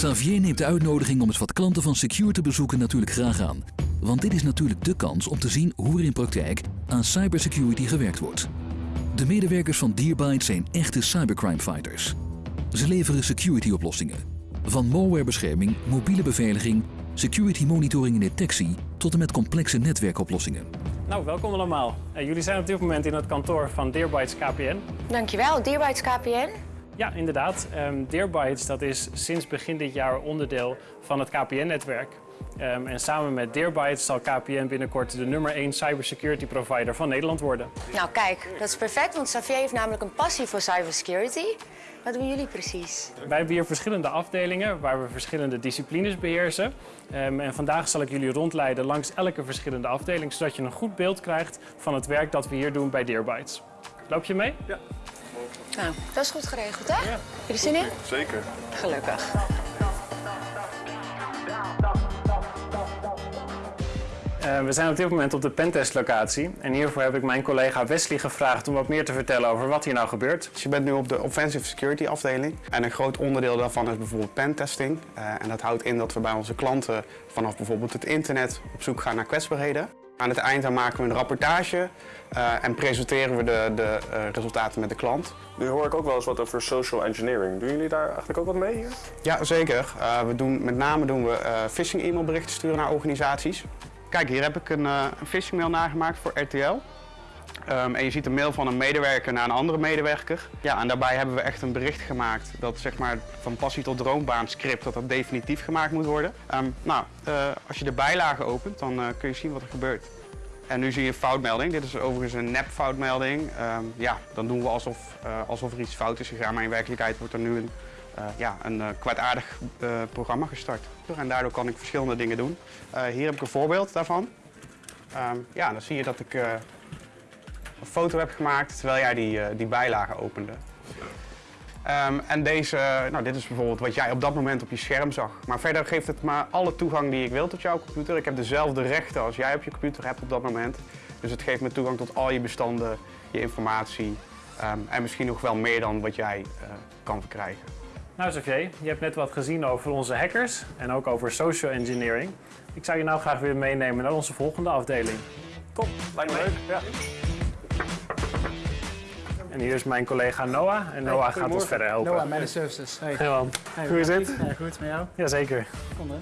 Xavier neemt de uitnodiging om eens wat klanten van Secure te bezoeken natuurlijk graag aan. Want dit is natuurlijk de kans om te zien hoe er in praktijk aan cybersecurity gewerkt wordt. De medewerkers van Dearbyte zijn echte cybercrime fighters. Ze leveren security oplossingen. Van malwarebescherming, mobiele beveiliging, security monitoring en detectie tot en met complexe netwerkoplossingen. Nou, welkom allemaal. Eh, jullie zijn op dit moment in het kantoor van Dearbytes KPN. Dankjewel, Dearbytes KPN. Ja, inderdaad. Um, Dearbytes dat is sinds begin dit jaar onderdeel van het KPN-netwerk. Um, en samen met Dearbytes zal KPN binnenkort de nummer 1 cybersecurity provider van Nederland worden. Nou kijk, dat is perfect, want Xavier heeft namelijk een passie voor cybersecurity. Wat doen jullie precies? Wij hebben hier verschillende afdelingen waar we verschillende disciplines beheersen. Um, en vandaag zal ik jullie rondleiden langs elke verschillende afdeling, zodat je een goed beeld krijgt van het werk dat we hier doen bij Dearbytes. Loop je mee? Ja. Nou, dat is goed geregeld, hè? Ja. Jullie zin in? Zeker. Gelukkig. Uh, we zijn op dit moment op de pentest-locatie en hiervoor heb ik mijn collega Wesley gevraagd om wat meer te vertellen over wat hier nou gebeurt. Dus je bent nu op de Offensive Security afdeling en een groot onderdeel daarvan is bijvoorbeeld pentesting. Uh, en dat houdt in dat we bij onze klanten vanaf bijvoorbeeld het internet op zoek gaan naar kwetsbaarheden. Aan het eind dan maken we een rapportage uh, en presenteren we de, de uh, resultaten met de klant. Nu hoor ik ook wel eens wat over social engineering. Doen jullie daar eigenlijk ook wat mee hier? Ja, zeker. Uh, we doen, met name doen we phishing e-mailberichten sturen naar organisaties. Kijk, hier heb ik een, een phishing mail nagemaakt voor RTL. Um, en je ziet een mail van een medewerker naar een andere medewerker. Ja, en daarbij hebben we echt een bericht gemaakt dat zeg maar van passie tot droombaan script, dat dat definitief gemaakt moet worden. Um, nou, uh, als je de bijlagen opent, dan uh, kun je zien wat er gebeurt. En nu zie je een foutmelding. Dit is overigens een nep foutmelding. Um, ja, dan doen we alsof, uh, alsof er iets fout is gegaan, maar in werkelijkheid wordt er nu een, ja, een kwaadaardig programma gestart. En daardoor kan ik verschillende dingen doen. hier heb ik een voorbeeld daarvan. ja, dan zie je dat ik een foto heb gemaakt terwijl jij die, uh, die bijlage opende. Um, en deze, nou dit is bijvoorbeeld wat jij op dat moment op je scherm zag. Maar verder geeft het me alle toegang die ik wil tot jouw computer. Ik heb dezelfde rechten als jij op je computer hebt op dat moment. Dus het geeft me toegang tot al je bestanden, je informatie. Um, en misschien nog wel meer dan wat jij uh, kan verkrijgen. Nou Xavier, je hebt net wat gezien over onze hackers en ook over social engineering. Ik zou je nou graag weer meenemen naar onze volgende afdeling. Kom, lijkt me leuk. Ja. En hier is mijn collega Noah. En Noah hey, gaat ons verder helpen. Noah, Managed Services. Hey. Hey man. Hey, Hoe is het? Ja, goed, met jou? Jazeker. Kom dan.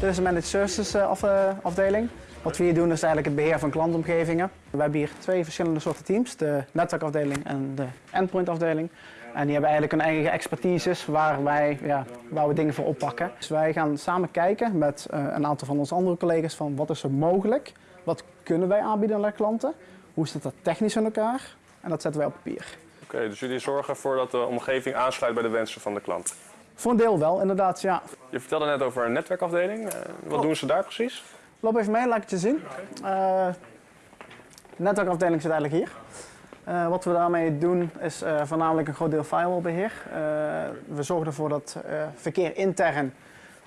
Dit is de Managed Services af, uh, afdeling. Wat we hier doen is eigenlijk het beheer van klantomgevingen. We hebben hier twee verschillende soorten teams. De netwerkafdeling en de endpoint afdeling. En die hebben eigenlijk hun eigen expertises waar, wij, ja, waar we dingen voor oppakken. Dus wij gaan samen kijken met uh, een aantal van onze andere collega's van wat is er mogelijk wat kunnen wij aanbieden aan klanten? Hoe zit dat technisch in elkaar? En dat zetten wij op papier. Oké, okay, dus jullie zorgen ervoor dat de omgeving aansluit bij de wensen van de klant? Voor een deel wel, inderdaad, ja. Je vertelde net over een netwerkafdeling. Uh, wat oh. doen ze daar precies? Loop even mee, laat ik het je zien. Uh, de netwerkafdeling zit eigenlijk hier. Uh, wat we daarmee doen is voornamelijk een groot deel firewallbeheer. We zorgen ervoor dat verkeer intern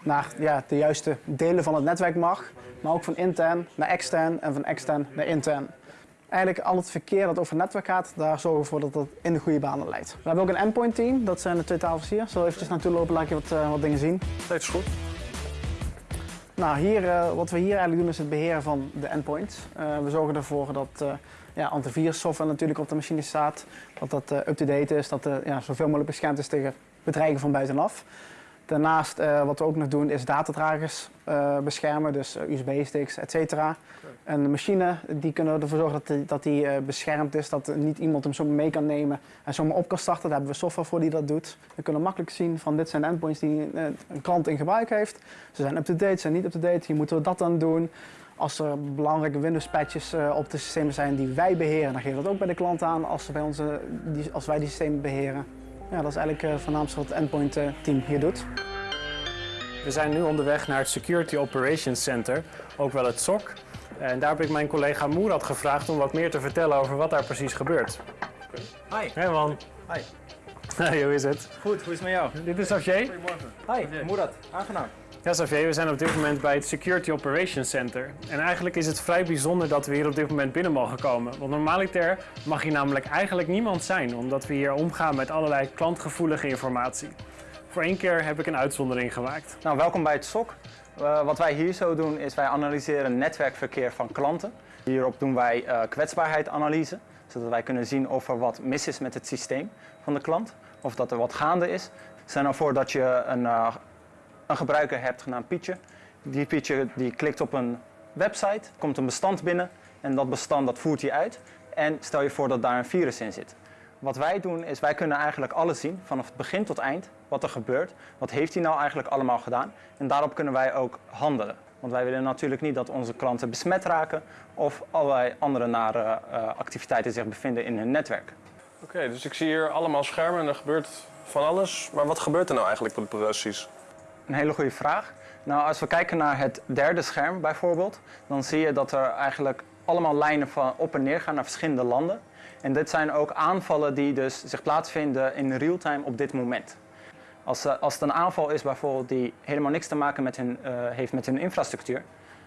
naar ja, de juiste delen van het netwerk mag, maar ook van intern naar extern en van extern naar intern. Eigenlijk al het verkeer dat over het netwerk gaat, daar zorgen we voor dat dat in de goede banen leidt. We hebben ook een endpoint team, dat zijn de twee tafels hier. Zo eventjes naartoe lopen, laat je wat, uh, wat dingen zien. Steeds goed. Nou, hier, uh, wat we hier eigenlijk doen is het beheren van de endpoints. Uh, we zorgen ervoor dat ja, antivirussoftware natuurlijk op de machine staat, dat dat up-to-date is, dat het ja, zoveel mogelijk beschermd is tegen bedreigingen van buitenaf. Daarnaast, uh, wat we ook nog doen, is datadragers uh, beschermen, dus uh, USB-sticks, et cetera. En de machine, die kunnen ervoor zorgen dat die, dat die beschermd is, dat niet iemand hem zomaar mee kan nemen en zomaar op kan starten. Daar hebben we software voor die dat doet. We kunnen makkelijk zien van dit zijn de endpoints die een klant in gebruik heeft. Ze zijn up-to-date, zijn niet up-to-date, hier moeten we dat dan doen. Als er belangrijke Windows-patches op de systemen zijn die wij beheren, dan geven we dat ook bij de klant aan als, bij onze, die, als wij die systemen beheren. Ja, dat is eigenlijk uh, voornaamste wat het endpoint uh, team hier doet. We zijn nu onderweg naar het Security Operations Center, ook wel het SOC. En daar heb ik mijn collega Moerad gevraagd om wat meer te vertellen over wat daar precies gebeurt. Hi. Hey man. Hi. Hey, hoe is het? Goed, hoe is het met jou? Dit is Xavier. Goedemorgen. Hi, Moerad. Aangenaam. Ja, Xavier, we zijn op dit moment bij het Security Operations Center. En eigenlijk is het vrij bijzonder dat we hier op dit moment binnen mogen komen. Want normaliter mag hier namelijk eigenlijk niemand zijn, omdat we hier omgaan met allerlei klantgevoelige informatie. Voor één keer heb ik een uitzondering gemaakt. Nou, welkom bij het SOC. Eh, wat wij hier zo doen is wij analyseren netwerkverkeer van klanten. Hierop doen wij eh kwetsbaarheidsanalyse, zodat wij kunnen zien of er wat mis is met het systeem van de klant. Of dat er wat gaande is. Stel nou voor dat je een, eh, een gebruiker hebt genaamd Pietje. Die Pietje die klikt op een website, komt een bestand binnen en dat bestand dat voert hij uit. En stel je voor dat daar een virus in zit. Wat wij doen is, wij kunnen eigenlijk alles zien, vanaf het begin tot eind, wat er gebeurt. Wat heeft hij nou eigenlijk allemaal gedaan? En daarop kunnen wij ook handelen. Want wij willen natuurlijk niet dat onze klanten besmet raken of allerlei andere nare eh, activiteiten zich bevinden in hun netwerk. Oké, dus ik zie hier allemaal schermen en er gebeurt van alles. Maar wat gebeurt er nou eigenlijk precies? Een hele goede vraag. Nou, als we kijken naar het derde scherm bijvoorbeeld, dan zie je dat er eigenlijk allemaal lijnen van op en neer gaan naar verschillende landen. En dit zijn ook aanvallen die dus zich plaatsvinden in real-time op dit moment. Als, eh, als het een aanval is bijvoorbeeld die helemaal niks te maken met hun, eh, heeft met hun infrastructuur,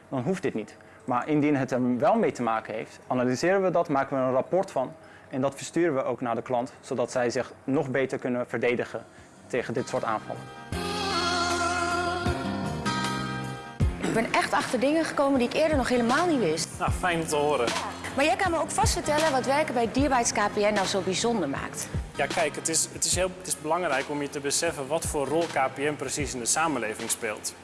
dan hoeft dit niet. Maar indien het er wel mee te maken heeft, analyseren we dat, maken we een rapport van en dat versturen we ook naar de klant, zodat zij zich nog beter kunnen verdedigen tegen dit soort aanvallen. Ik ben echt achter dingen gekomen die ik eerder nog helemaal niet wist. Nou, fijn om te horen. Maar jij kan me ook vast vertellen wat werken bij Dierbytes KPN nou zo bijzonder maakt. Ja, kijk, het is, het, is heel, het is belangrijk om je te beseffen wat voor rol KPN precies in de samenleving speelt.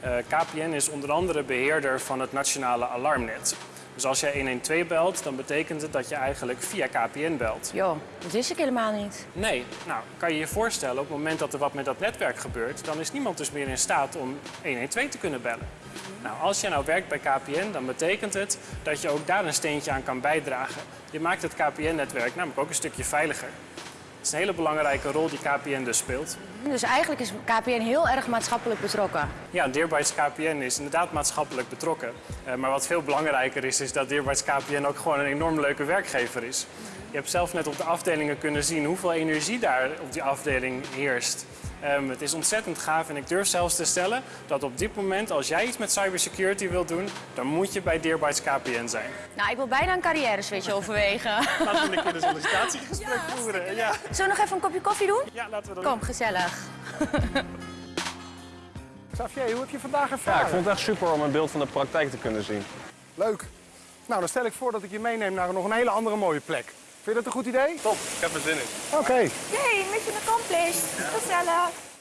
Eh, KPN is onder andere beheerder van het nationale alarmnet. Dus als jij 112 belt, dan betekent het dat je eigenlijk via KPN belt. Jo, dat wist ik helemaal niet. Nee, nou kan je je voorstellen, op het moment dat er wat met dat netwerk gebeurt, dan is niemand dus meer in staat om 112 te kunnen bellen. Nou, als je nou werkt bij KPN, dan betekent het dat je ook daar een steentje aan kan bijdragen. Je maakt het KPN-netwerk namelijk ook een stukje veiliger. Het is een hele belangrijke rol die KPN dus speelt. Dus eigenlijk is KPN heel erg maatschappelijk betrokken. Ja, Dearbytes KPN is inderdaad maatschappelijk betrokken. Eh, maar wat veel belangrijker is, is dat Dearbytes KPN ook gewoon een enorm leuke werkgever is. Je hebt zelf net op de afdelingen kunnen zien hoeveel energie daar op die afdeling heerst. Ehm, het is ontzettend gaaf en ik durf zelfs te stellen dat op dit moment, als jij iets met cybersecurity wilt doen, dan moet je bij Dearbytes KPN zijn. Nou, ik wil bijna een carrière switch overwegen. Laten we een keer een sollicitatiegesprek voeren. Ja. Zullen we nog even een kopje koffie doen? ja, laten we dat Kom, gezellig. Xavier, hoe heb je vandaag Ja, ervaren? ik vond het echt super om een beeld van de praktijk te kunnen zien. Leuk. Nou, dan stel ik voor dat ik je meeneem naar nog een hele andere mooie plek. Vind je dat een goed idee? Top, ik heb er zin in. Oké. Yay, mission accomplished. Gezellig.